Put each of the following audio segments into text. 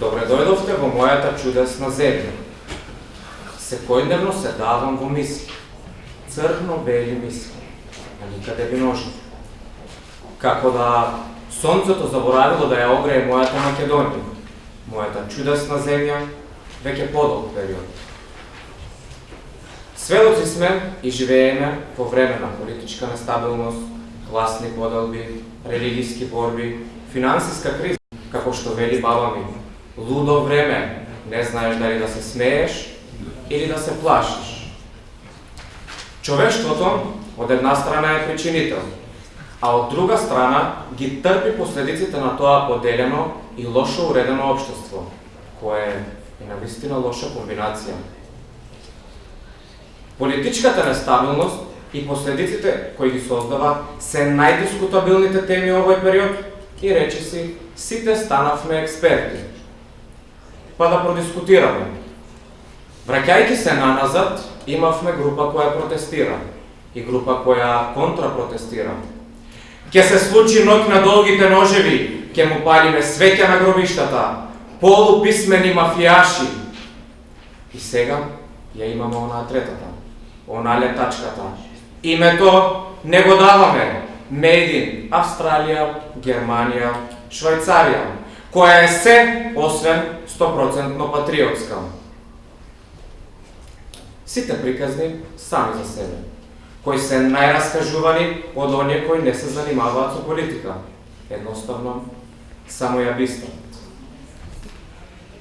Добре дојдовте во мојата чудесна земја. Секојдневно се давам во мисли. Црно-бели мисли, а никаде би ножите. Како да сонцето заборавило да ја огрее мојата Македонија, мојата чудесна земја, веќе подолг период. Сведоци сме и живееме во време на политичка нестабилност, гласни поделби, религиски борби, финансиска криза, како што вели баба ми. Лудо време, не знаеш дали да се смееш или да се плашиш. Човештвото од една страна е причинител, а од друга страна ги трпи последиците на тоа поделено и лошо уредено општество, кое е на вистина лоша комбинација. Политичката нестабилност и последиците кои ги создава се најдискутабилните теми овој период и речиси сите станавме експерти. Па да продискутираме. Враќајќи се наназад, имавме група која протестира и група која контрапротестира. Ке се случи ноќ на долгите ножеви, ке му палиме свеќа на гробиштата, полуписмени мафијаши. И сега ја имаме онаа третата, онаа летачката. Името не го даваме. Медин, Австралија, Германија, Швајцарија, која е се освен 100% патриотска. Сите приказни сами за себе, кои се најраскажувани од оние кои не се занимаваат со политика. Едноставно, само ја бистат.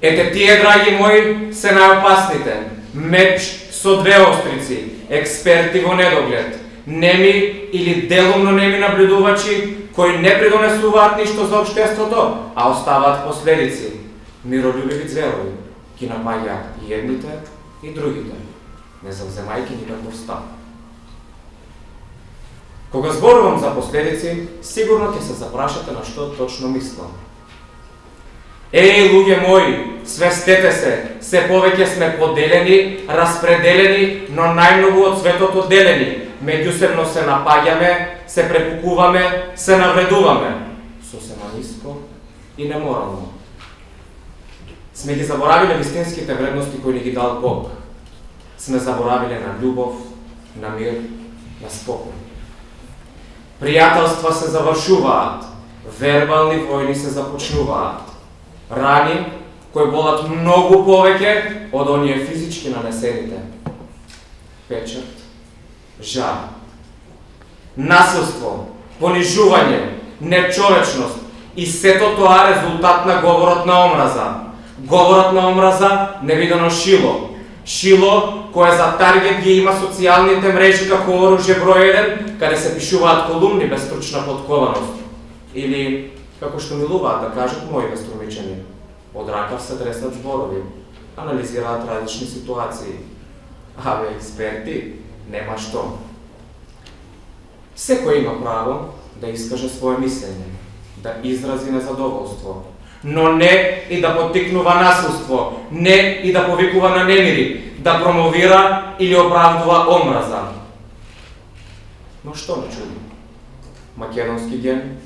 Ете тие, драги мои, се најопасните. Меч со две острици, експерти во недоглед, неми или делумно неми наблюдувачи кои не придонесуваат ништо за обштеството, а оставаат последици. Миролюбиви зелови ги напаѓаат и едните и другите, не завземајќи никаков став. Кога зборувам за последици, сигурно ќе се запрашате на што точно мислам. Еј, луѓе мои, свестете се, се повеќе сме поделени, распределени, но најмногу од светот делени. Меѓусебно се напаѓаме, се препукуваме, се навредуваме. Сосема ниско и неморално. Сме ги заборавиле вистинските вредности кои ни ги дал Бог. Сме заборавиле на љубов, на мир, на спокој. Пријателства се завршуваат, вербални војни се започнуваат рани кои болат многу повеќе од оние физички нанесените. Печат, жар, насилство, понижување, нечовечност и сето тоа резултат на говорот на омраза. Говорот на омраза невидено шило. Шило кое за таргет ги има социјалните мрежи како оружје број 1, каде се пишуваат колумни без стручна подкованост. Или како што милуваат да кажат мои веструмичани. Од ракав се треснат зборови, анализираат различни ситуации. Абе, експерти, нема што. Секој има право да искаже свое мислење, да изрази незадоволство, но не и да потикнува насилство, не и да повикува на немири, да промовира или оправдува омраза. Но што не чуди? Македонски ген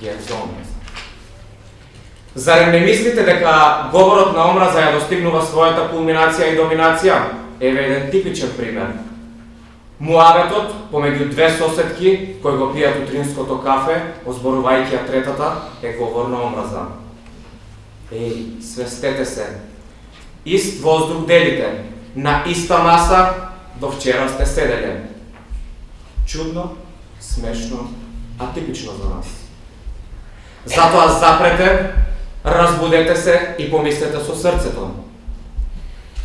ген за омраза. Зарем не мислите дека говорот на омраза ја достигнува својата кулминација и доминација? Еве еден типичен пример. Муабетот помеѓу две соседки кои го пијат утринското кафе, озборувајќи ја третата, е говор на омраза и свестете се. Ист воздух делите. На иста маса до вчера сте седеле. Чудно, смешно, атипично за нас. Затоа запрете, разбудете се и помислете со срцето.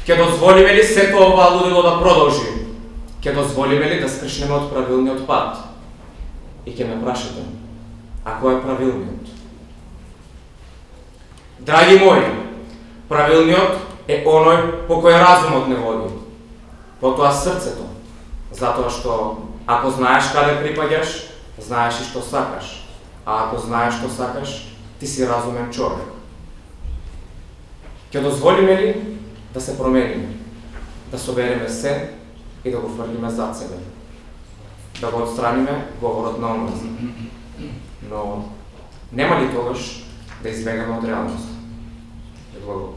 Ке дозволиме ли сето ова лудило да продолжи? Ке дозволиме ли да скршнеме од правилниот пат? И ке ме прашате, а кој е правилниот? Драги мои, правилниот е оној по кој разумот не води. Потоа срцето, затоа што ако знаеш каде припаѓаш, знаеш и што сакаш. А ако знаеш што сакаш, ти си разумен човек. Ќе дозволиме ли да се промениме, да собереме се и да го фрлиме зад себе, да го отстраниме говорот на омраза. Но нема ли тогаш да избегаме од реалност? Да зборува.